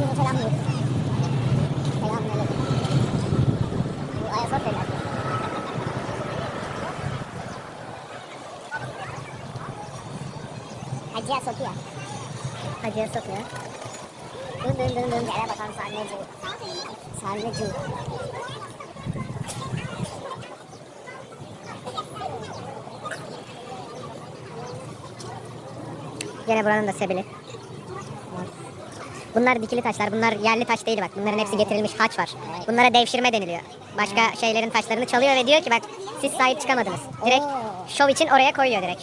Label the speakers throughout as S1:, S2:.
S1: Herkese selam diyor. Selamünaleyküm. Bu Ayasofya'lar. Hacı Sofya. Hacı Sofya. Dın dın dın dın. Gel bakalım sarnıcı. Sarnıcı. Gene buranın da sebili. Bunlar dikili taşlar. Bunlar yerli taş değil bak. Bunların hepsi getirilmiş haç var. Bunlara devşirme deniliyor. Başka şeylerin taşlarını çalıyor ve diyor ki bak siz sahip çıkamadınız. Direkt şov için oraya koyuyor direkt.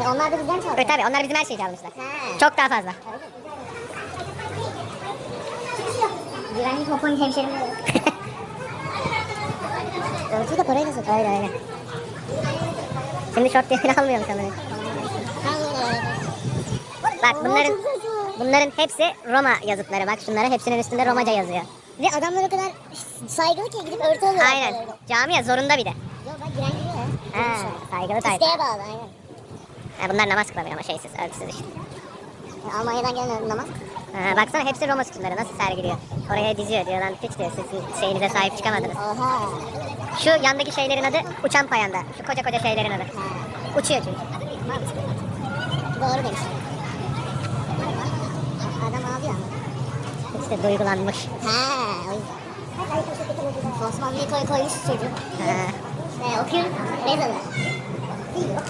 S1: onlar da bizden çalıyor. Evet tabii onlar bizim her şeyi çalmışlar. Çok daha fazla. Güvenlik hopon hemşerim. Ölçüyü de parayla satıyor. Öyle öyle. Şimdi short diye almıyorum sanırım. Bak bunların bunların hepsi Roma yazıtları. Bak şunlara hepsinin üstünde Romaca yazıyor.
S2: Ve adamlar o kadar saygılı ki gidip örtü alıyorlar.
S1: Aynen. Camiye zorunda bir de.
S2: Yok bak giren giriyor ya.
S1: Ha, saygılı tayfa.
S2: İsteğe bağlı aynen.
S1: Ha, bunlar namaz kılamıyor ama şeysiz, örtüsüz işte.
S2: Ya Almanya'dan gelen namaz.
S1: Ha, baksana hepsi Roma sütunları nasıl sergiliyor. Oraya diziyor diyor lan piç diyor sizin şeyinize sahip çıkamadınız.
S2: Oha.
S1: Şu yandaki şeylerin adı uçan payanda. Şu koca koca şeylerin adı. Uçuyor çünkü.
S2: Doğru demiş.
S1: İşte duygulanmış.
S2: Ha, o yüzden. Osmanlı'yı koy koymuş çocuk.
S1: Ha.
S2: Ve. Rezalı.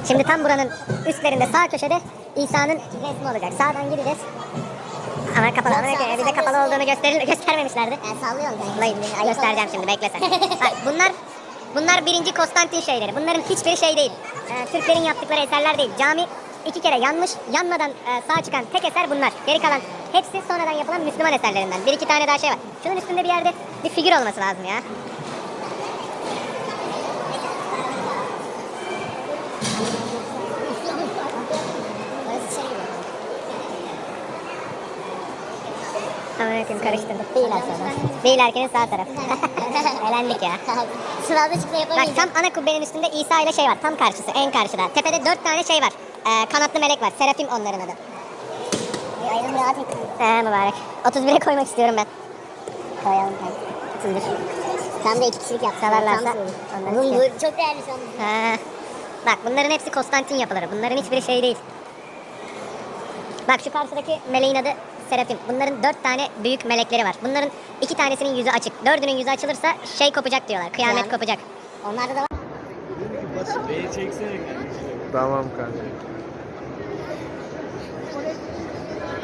S1: Şimdi tam buranın üstlerinde sağ köşede İsa'nın resmi olacak. Sağdan gireceğiz. Ama kapalı. Ama
S2: Yok, sağ-
S1: bize kapalı olduğunu gösterir, göstermemişlerdi.
S2: Sallıyorsun kanka.
S1: Dayı, göstereceğim şimdi bekle sen. Bak, bunlar bunlar birinci Konstantin şeyleri. Bunların hiçbiri şey değil. Ee, Türklerin yaptıkları eserler değil. Cami iki kere yanmış, yanmadan e, sağ çıkan tek eser bunlar. Geri kalan hepsi sonradan yapılan Müslüman eserlerinden. Bir iki tane daha şey var. Şunun üstünde bir yerde bir figür olması lazım ya. Bakayım karıştırdık. Değil aslında. Değil erkenin sağ tarafı. Elendik ya.
S2: Sırada çıkma
S1: Bak
S2: yapamayacağım.
S1: tam ana kubbenin üstünde İsa ile şey var. Tam karşısı, en karşıda. Tepede dört tane şey var. Ee, kanatlı melek var. Serafim onların adı.
S2: Bir ayrım rahat ettim.
S1: He mübarek. 31'e koymak istiyorum ben.
S2: Koyalım kanka.
S1: 31.
S2: Tam da iki kişilik Tam
S1: ondan
S2: Bu, çok değerli.
S1: He. Bak bunların hepsi Konstantin yapıları. Bunların hiçbiri şey değil. Bak şu karşıdaki meleğin adı Serafim. Bunların dört tane büyük melekleri var. Bunların iki tanesinin yüzü açık. Dördünün yüzü açılırsa şey kopacak diyorlar. Kıyamet
S2: Yani.
S1: kopacak.
S2: Onlarda da var.
S3: Beni çeksene.
S4: Tamam kanka.